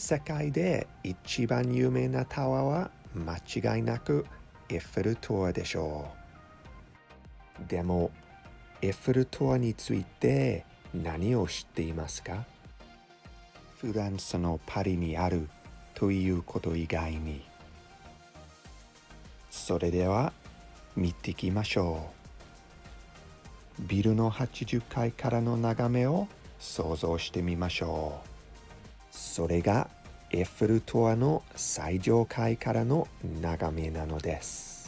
世界で一番有名なタワーは間違いなくエッフェル塔でしょう。でも、エッフェル塔について何を知っていますか？フランスのパリにあるということ以外に。それでは見ていきましょう。ビルの80階からの眺めを想像してみましょう。それがエッフェル塔の最上階からの眺めなのです。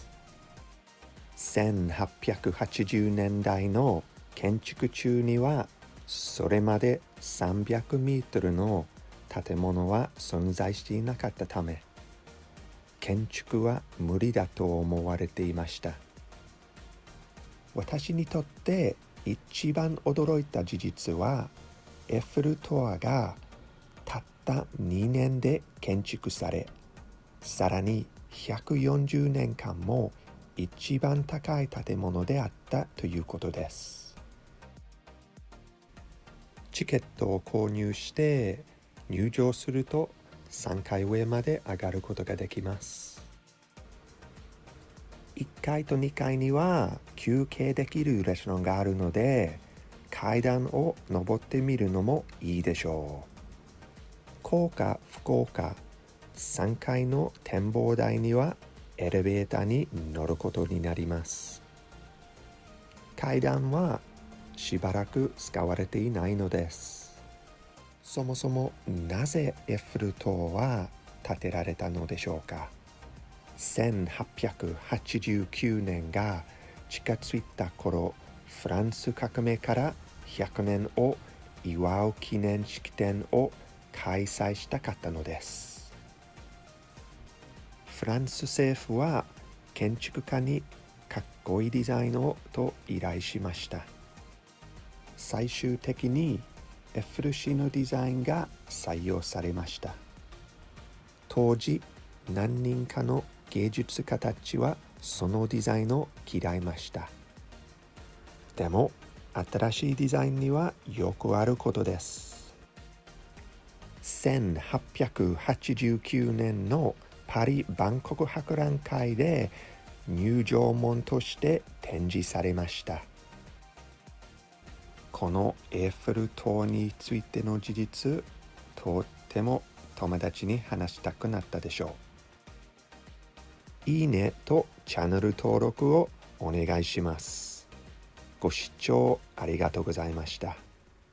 1880年代の建築中にはそれまで300メートルの建物は存在していなかったため建築は無理だと思われていました私にとって一番驚いた事実はエッフェル塔がた2年で建築されさらに140年間も一番高い建物であったということです。チケットを購入して入場すると3階上まで上がることができます。1階と2階には休憩できるレストランがあるので階段を登ってみるのもいいでしょう。幸か不幸か3階の展望台にはエレベーターに乗ることになります。階段はしばらく使われていないのです。そもそもなぜエッフル塔は建てられたのでしょうか。1889年が近づいた頃フランス革命から100年を祝う記念式典を開催したかったのです。フランス政府は建築家にかっこいいデザインをと依頼しました。最終的にエッフル氏のデザインが採用されました。当時何人かの芸術家たちはそのデザインを嫌いました。でも新しいデザインにはよくあることです。1889年のパリ万国博覧会で入場門として展示されました。このエッフェル塔についての事実とっても友達に話したくなったでしょう。いいねとチャンネル登録をお願いします。ご視聴ありがとうございました。